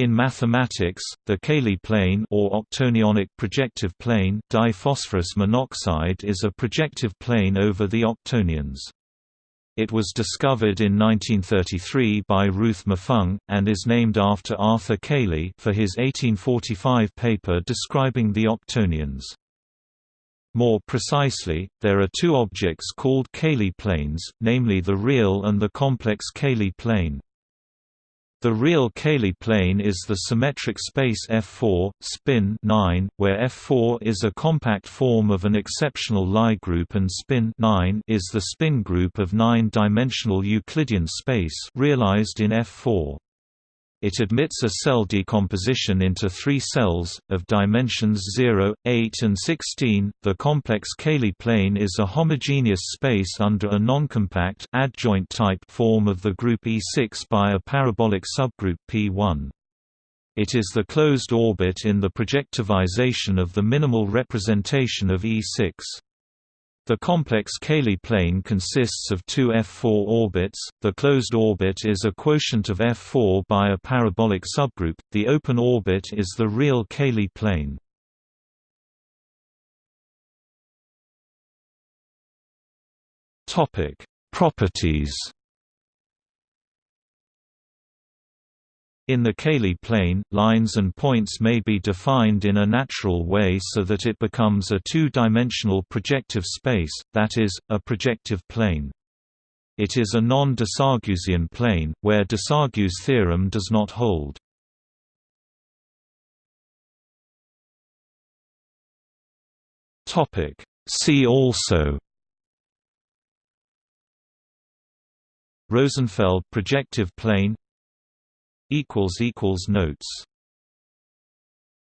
In mathematics, the Cayley plane or octonionic projective plane diphosphorus monoxide is a projective plane over the octonions. It was discovered in 1933 by Ruth Moufang, and is named after Arthur Cayley for his 1845 paper describing the octonions. More precisely, there are two objects called Cayley planes, namely the real and the complex Cayley plane. The real Cayley plane is the symmetric space F4, spin 9, where F4 is a compact form of an exceptional Lie group and spin 9 is the spin group of nine-dimensional Euclidean space realized in F4. It admits a cell decomposition into three cells, of dimensions 0, 8 and 16. The complex Cayley plane is a homogeneous space under a noncompact adjoint type form of the group E6 by a parabolic subgroup P1. It is the closed orbit in the projectivization of the minimal representation of E6. The complex Cayley plane consists of two F4 orbits, the closed orbit is a quotient of F4 by a parabolic subgroup, the open orbit is the real Cayley plane. Properties In the Cayley plane, lines and points may be defined in a natural way so that it becomes a two-dimensional projective space, that is, a projective plane. It is a non-de plane, where Desargues' theorem does not hold. See also Rosenfeld projective plane Notes